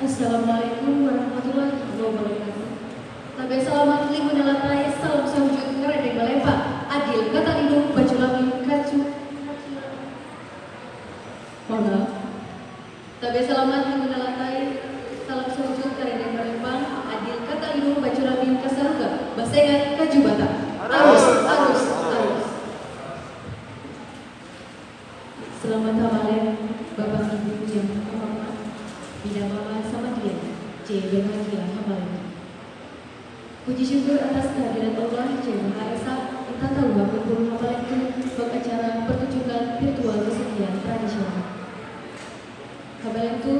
Assalamualaikum warahmatullahi wabarakatuh. Tabe selamat limun nelatai salam sahujud ngeredek balepa adil kata lindung baju lami kacu Mohon maaf. Tabe selamat nelatai salam sahujud ngeredek balepa adil kata lindung baju lami kasaruga basengan kaju bata arus arus arus Selamat hamalen Bapak Ibu yang terhormat Bila Mama sama dia C. Bahagia hamalen Puji syukur atas kehadiran Allah. Maha Esa Kita tahu hamalen itu acara pertunjukan virtual kesekian tradisional Hamalen itu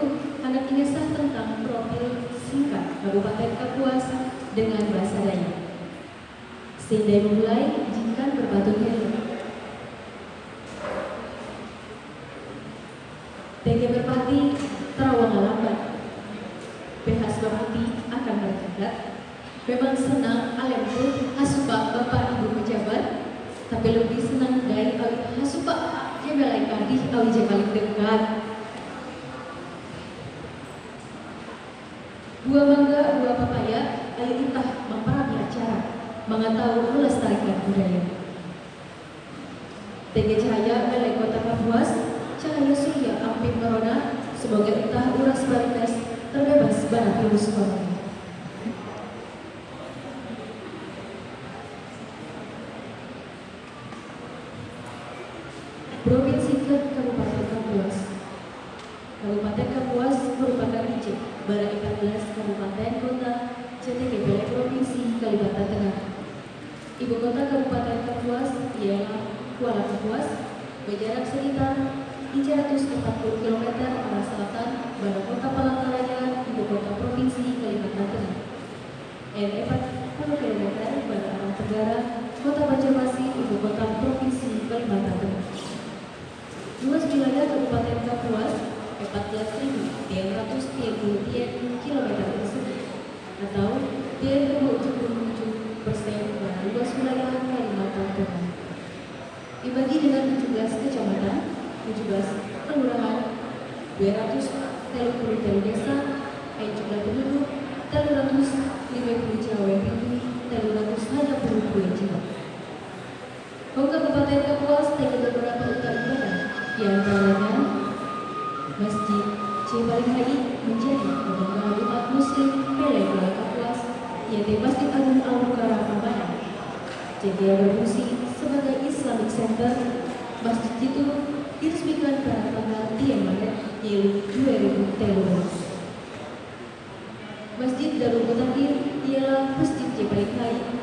anak kisah tentang profil singkat Kabupaten Kapuas dengan bahasa Dayak Sehingga mulai izinkan berbatur helm TG tapi lebih senang dari awi hasupa jebelai kadih awi paling dekat. Buah mangga, buah papaya, ayo entah memperami acara, mengetahui melestarikan budaya. TG Cahaya Melek Kota Kapuas cahaya surya api corona semoga entah uras barikas terbebas bara virus corona. Provinsi ke Kabupaten Kapuas Kabupaten Kapuas merupakan biji bara 14 kabupaten kota Provinsi Kalimantan Tengah. Ibu kota Kabupaten Kapuas ialah Kuala Kapuas berjarak sekitar 340 km arah selatan pada kota Palangkaraya, ibu kota provinsi Kalimantan Tengah. Dan 40 km pada arah tenggara, kota Banjarmasin, ibu kota provinsi Kalimantan Tengah. Luas wilayah Kabupaten Kapuas 14.330 km persegi atau 3,77 persen dari luas wilayah Kalimantan Tengah. Dibagi dengan 17 kecamatan, 17 kelurahan, 230 telu desa, ayat jumlah penduduk, 350 cawe pintu, 300 hanya puluh jiwa. Kau Kabupaten Kapuas dengan beberapa utar ibadah, di Masjid Cibalihai menjadi kebanggaan umat Muslim Pele Kuala Kapuas, yaitu Masjid Agung Al-Mukarram Amanah. Jadi berfungsi sebagai Islamic Center, masjid itu diresmikan pada tanggal 3 Maret Juli 2013. Masjid Darul Mutakin ialah Masjid Jebel Kai,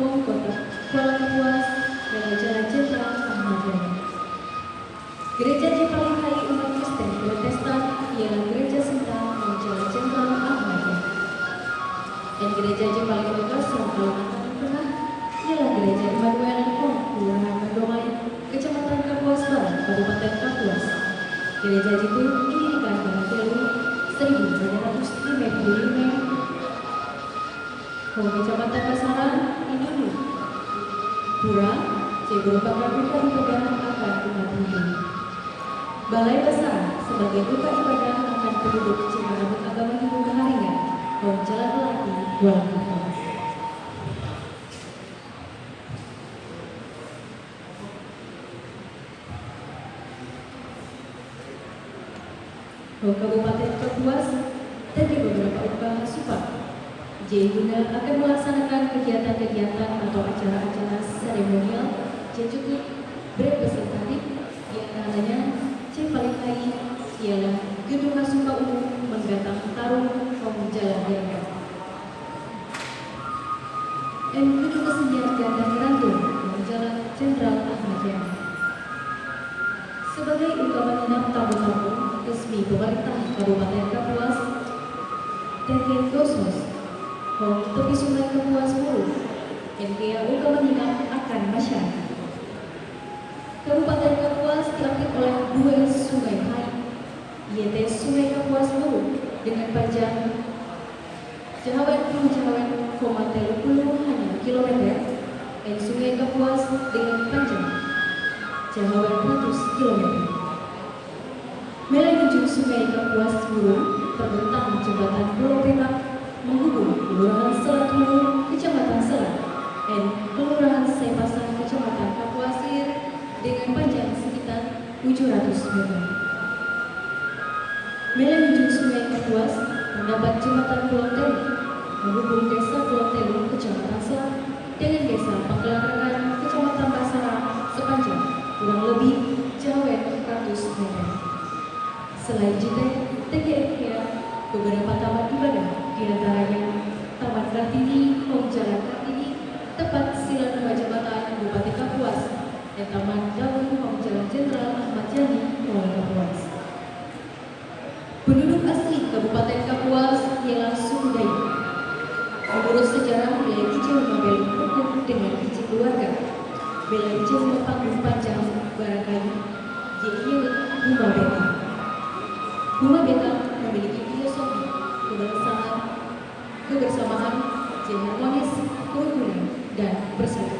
Hong Kota, Kuala Kapuas, dan Jalan Kai Kalimantan Tengah ialah Gereja Immanuel Hong, Kelurahan Mendomai, Kecamatan Kapuas Barat, Kabupaten Kapuas. Gereja itu didirikan pada tahun 1955. Hong Kecamatan Pasaran, Indulu. Pura, C merupakan buka ibadah akan umat Hindu. Balai Besar sebagai buka ibadah akan penduduk Cimanamut agama Hindu Keharingan, Hong Jalan Melati, Kuala Kapuas. Bahwa Kabupaten Kapuas dari beberapa usaha support. J guna akan melaksanakan kegiatan-kegiatan atau acara-acara seremonial yang cukup berrepresentatif di antaranya C paling hari ialah Gedung Hasuka Umum menggatang tarung Hong Jalan. Dan Gedung Kesenian Gandang Rantung Jalan Jenderal Ahmad Yani. Sebagai ungkapan enam tamu-tamu resmi pemerintah Kabupaten Kapuas, Tenggen Gosos, Hong Tepi Sungai Kapuas Mulu, NGA ungkapan ingat akan masyarakat. Kabupaten Kapuas diapit oleh dua sungai hai, yaitu Sungai Kapuas Mulu dengan panjang Puluh Jahawan koma hanya kilometer dan Sungai Kapuas dengan panjang Jahawan 100 km. Melalui Sungai Kapuas Burung terbentang jembatan Pulau Petak menghubung Kelurahan Selat Hulu, Kecamatan Selat, dan Kelurahan Sepasang, Kecamatan Kapuasir dengan panjang sekitar 700 meter. Melalui Sungai Kapuas terdapat jembatan Pulau Telu menghubung Desa Pulau Telu, Kecamatan Selat dengan Desa Panggelangan, Kecamatan Basara sepanjang kurang lebih jauh 100 meter. Selain JT, TGFK, beberapa taman ibadah di antaranya Taman Kartini, Hong Jalan Kartini, tempat sila nama jembatan Bupati Kapuas, dan Taman Daun Hong Jalan Jenderal Ahmad Yani, Kuala Kapuas. Penduduk asli Kabupaten Kapuas ialah suku Dayak. Menurut sejarah wilayah hijau Mabel hukum dengan izin keluarga. Wilayah hijau panggung panjang Buma Beta memiliki filosofi kebersamaan, kebersamaan, harmonis, kerukunan, dan bersatu.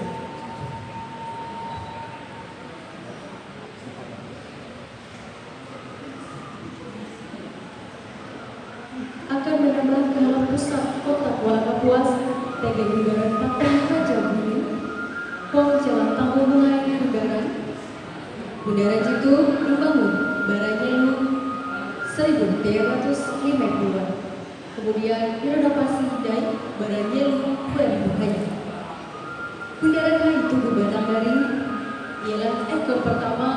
akan menambah ke dalam pusat kota Kuala Kapuas, TG Bundaran Patung Raja Bumi, Kom Jalan Tanggung Mulai Bundaran, Bundaran Jitu dibangun Baranyelu 1352, kemudian direnovasi dan Baranyelu 2000 hanya. Bundaran Hai Tugu Batanggari ialah ekor pertama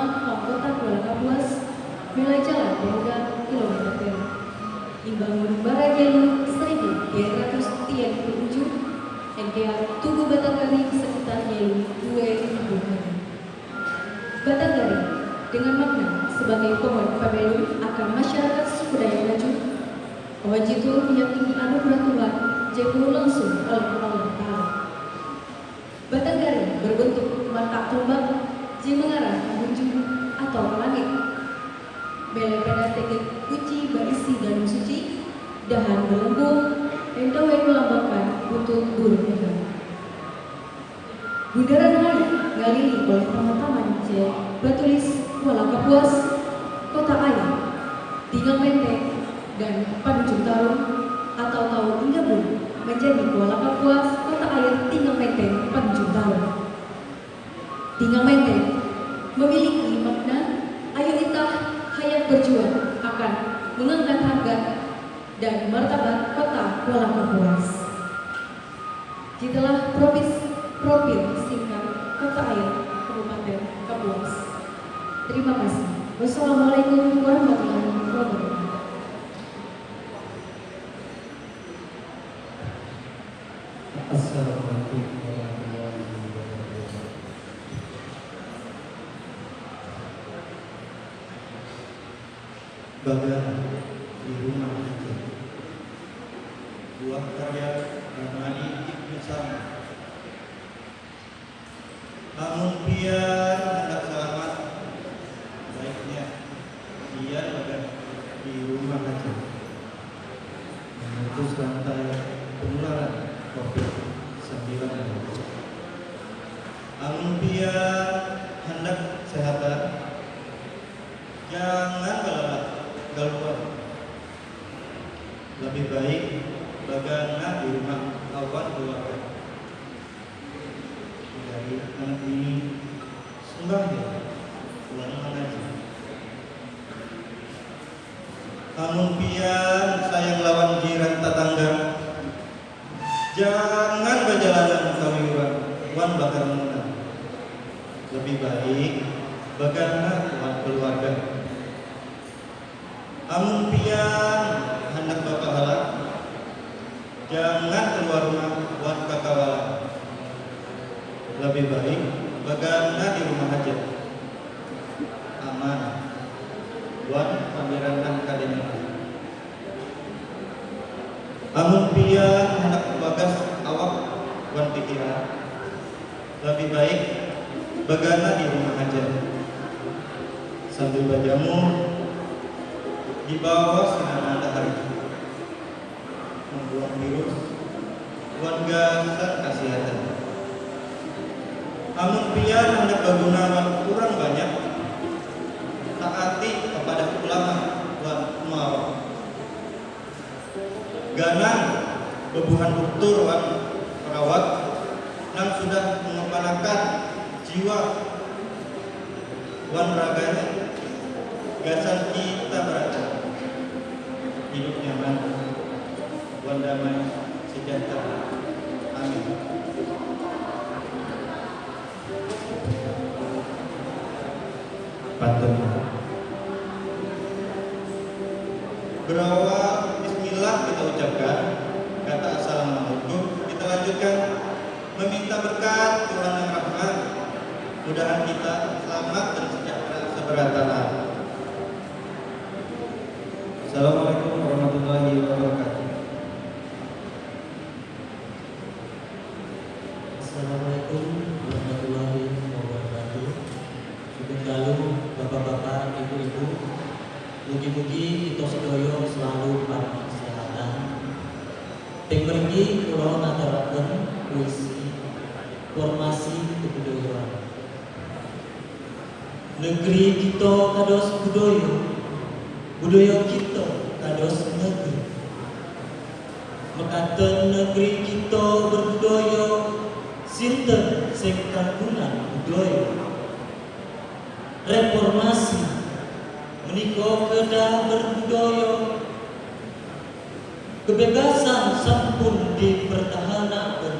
kota Kuala Kapuas, mulai jalan hingga kilometer. Dibangun Barajelu 1337 NKR Tugu Batanggari sekitar Yelu 2000 Batanggari dengan makna sebagai pohon pabelu akan masyarakat Dayak Maju itu meyakini anugerah Tuhan jauh langsung oleh Allah Ta'ala Batanggari berbentuk mata tombak yang mengarah menuju atau ke langit. Bele pada tegak kunci berisi dalam suci, dahan berlembung, dan dawai melambangkan untuk burung negara. Bundaran Hai ngalili oleh taman-taman C, bertulis Kuala menjadi Kuala Kapuas, Kota Air, Tinggal Menteng, Panjung Tarung. Tinggal Menteng memiliki makna ayo kita hayat berjuang akan mengangkat harga dan martabat kota Kuala Kapuas. Setelah profil, profil singkat kota air Kabupaten Kapuas. Terima kasih. Wassalamualaikum warahmatullahi wabarakatuh. Bye-bye. Ya pulang mengaji namun pian sayang lawan jiran tetangga. Jangan berjalanan kawiwan wan bakar menang lebih baik kawan keluarga? Namun pian hendak bapak halak Jangan keluar rumah buat kakawala Lebih baik bagaimana di rumah aja. Aman Buat pameran dan kadenya Namun pian hendak bagas awak buat pikiran. Lebih baik bagaimana di rumah aja. Sambil berjamur di bawah sinar matahari. Membuat virus buat gasan kasihatan namun pria hendak bergunawan kurang banyak taati kepada ulama dan mau. Ganang bebuhan doktor wan perawat yang sudah mengepanakan jiwa wan raganya gasan kita beraca hidup nyaman wan damai sejahtera. Amin. Pantun berawal Bismillah kita ucapkan kata Assalamualaikum kita lanjutkan. Meminta berkat Tuhan yang rahmat mudahan kita selamat dan sejahtera seberat Assalamualaikum warahmatullahi wabarakatuh. Assalamualaikum Mugi-mugi kita sedaya selalu paring kesehatan. Ting mriki kula puisi formasi kebudayaan. Negeri kita kados budaya, budaya kita kados negeri. Mekaten negeri kita berbudaya sinten sing budaya reformasi menika kedah berbudaya kebebasan sampun dipertahankan.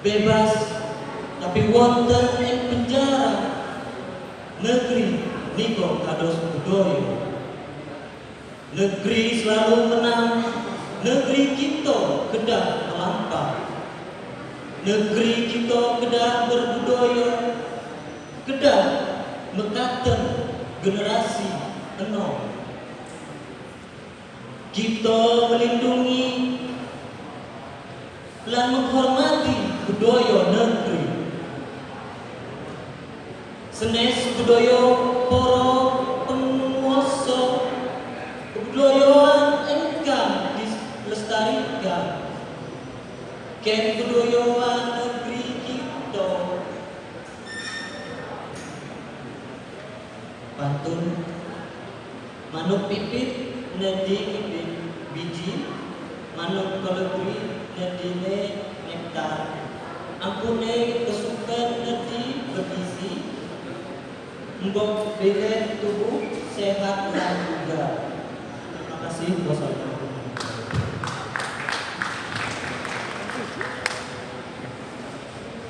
Bebas tapi wonten ing penjara. Negeri nika kados budaya. Negeri selalu menang negeri kita kedah melampau. Negeri kita kedah berbudaya kedah mekaten generasi enom kita melindungi dan menghormati budaya negeri. Senes budaya para penguasa kebudayaan engkang dilestarikan ken budayaan negeri kita pantun manuk pipit nedi pipit biji. Manuk kalebri nedine nektar. Ampune kesukaan nedi bergizi. Mbok bilet tubuh sehat dan juga. Terima kasih. Wassalamualaikum